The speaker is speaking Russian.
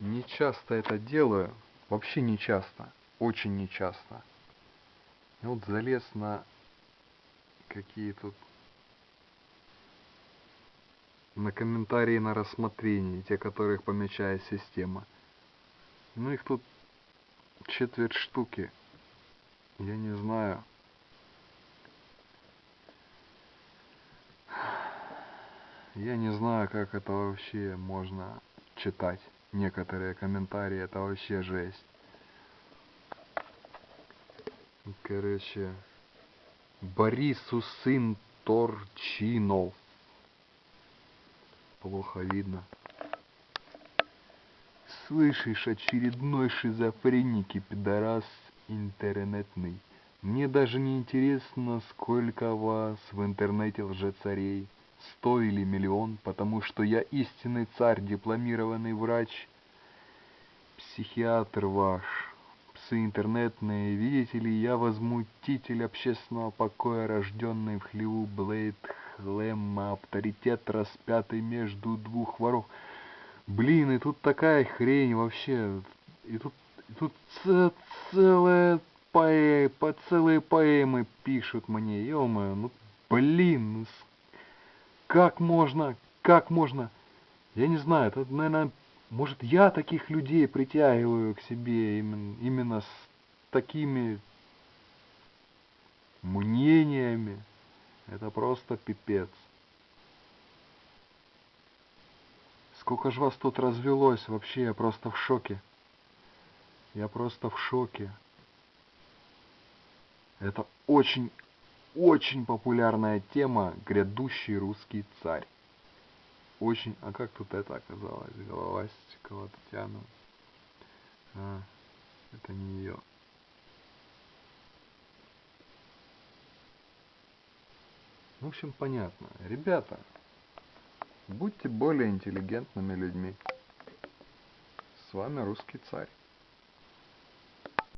Не часто это делаю. Вообще не часто. Очень не часто. И вот залез на какие тут на комментарии на рассмотрение, те, которых помечает система. Ну их тут четверть штуки. Я не знаю. Я не знаю, как это вообще можно читать. Некоторые комментарии, это вообще жесть. Короче, Борису сын Торчинов. Плохо видно. Слышишь, очередной шизофреник и пидорас интернетный. Мне даже не интересно, сколько вас в интернете лжецарей. Сто или миллион, потому что я истинный царь, дипломированный врач, психиатр ваш. Псы интернетные, видите ли, я возмутитель общественного покоя, рожденный в хлеву Блейд Хлемма, авторитет распятый между двух воров. Блин, и тут такая хрень вообще. И тут, и тут целая поэ, по целые поэмы пишут мне, ё ну блин, ну как можно, как можно, я не знаю, это, наверное, может я таких людей притягиваю к себе именно, именно с такими мнениями, это просто пипец. Сколько ж вас тут развелось, вообще я просто в шоке. Я просто в шоке. Это очень, очень популярная тема «Грядущий русский царь». Очень... А как тут это оказалось? Головастикова Татьяна. А, это не ее. В общем, понятно. Ребята, Будьте более интеллигентными людьми. С вами русский царь.